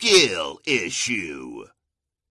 skill issue.